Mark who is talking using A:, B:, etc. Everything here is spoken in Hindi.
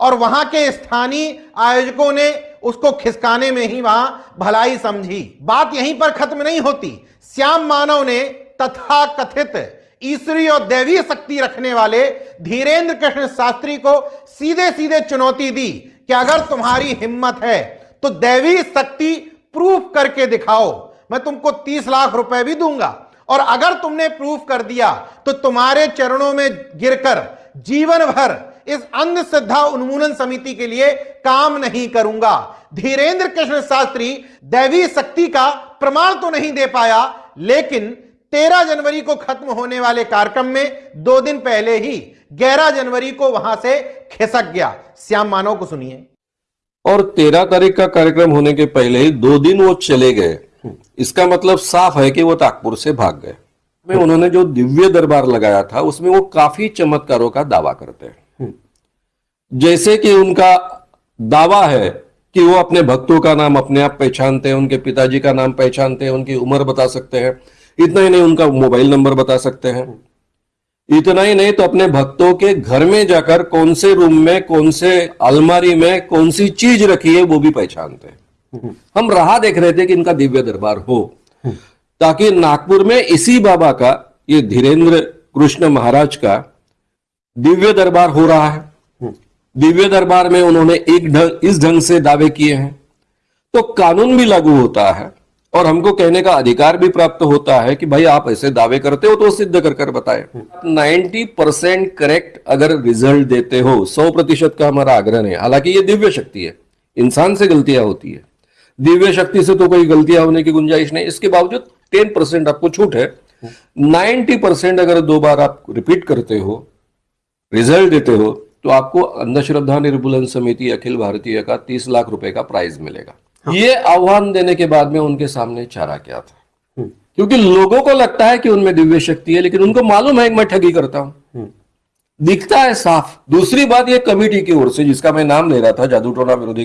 A: और वहाँ के स्थानीय आयोजकों ने उसको खिसकाने में ही वहाँ भलाई समझी। बात यहीं पर खत्म नहीं होती। श्याम मानव ने तथा कथित ईश्वरी और दैवीय शक्ति रखने वाले धीरेन्द्र कृष्ण शास्त्री को सीधे सीधे चुनौती दी कि अगर तुम्हारी हिम्मत है तो दैवी शक्ति प्रूफ करके दिखाओ। मैं तुमको तीस लाख रुपए भी दूँगा। और अगर तुमने प्रूफ कर दिया तो तुम्हारे चरणों में गिरकर जीवन भर इस अंधश्रद्धा उन्मूलन समिति के लिए काम नहीं करूँगा। धीरेन्द्र कृष्ण शास्त्री दैवी शक्ति का प्रमाण तो नहीं दे पाया लेकिन तेरह जनवरी को खत्म होने वाले कार्यक्रम में दो दिन पहले ही ग्यारह जनवरी को वहाँ से खिसक गया। श्याम मानव को सुनिए।
B: और तेरह तारीख का कार्यक्रम होने के पहले ही दो दिन वो चले गए। इसका मतलब साफ़ है कि वो ताकपुर से भाग गए। में उन्होंने जो दिव्य दरबार लगाया था उसमें वो काफ़ी चमत्कारों का दावा करते हैं। जैसे कि उनका दावा है कि वो अपने भक्तों का नाम अपने आप पहचानते हैं, उनके पिताजी का नाम पहचानते हैं, उनकी उम्र बता सकते हैं, इतना ही नहीं उनका मोबाइल नंबर बता सकते हैं। इतना ही नहीं तो अपने भक्तों के घर में जाकर कौन से रूम में, कौन से अलमारी में, कौन सी चीज़ रखी है, वो भी पहचानते हैं। हम राह देख रहे थे कि इनका दिव्य दरबार हो, ताकि नागपुर में इसी बाबा का, ये धीरेन्द्र कृष्ण महाराज का दिव्य दरबार हो रहा है। दिव्य दरबार में उन्होंने एक ढंग, इस ढंग से दावे किए हैं। तो कानून भी लागू होता है और हमको कहने का अधिकार भी प्राप्त होता है कि भाई आप ऐसे दावे करते हो तो सिद्ध कर कर बताए। 90 परसेंट करेक्ट अगर रिज़ल्ट देते हो 100 प्रतिशत का हमारा आग्रह है हालाँकि ये दिव्य शक्ति है, इंसान से गलतियाँ होती है। दिव्य शक्ति से तो कोई गलतियाँ होने की गुंजाइश नहीं। इसके बावजूद टेन परसेंट आपको छूट है। नाइन्टी परसेंट अगर दो बार आप रिपीट करते हो, रिज़ल्ट देते हो तो आपको अंधश्रद्धा निर्मूलन समिति अखिल भारतीय का तीस लाख रुपए का प्राइज मिलेगा। हाँ। ये आह्वान देने के बाद में उनके सामने चारा क्या था? क्योंकि लोगों को लगता है कि उनमें दिव्य शक्ति है लेकिन उनको मालूम है कि मैं ठगी करता हूँ। दिखता है साफ़। दूसरी बात ये कमेटी की ओर से जिसका मैं नाम ले रहा था जादू टोना विरोधी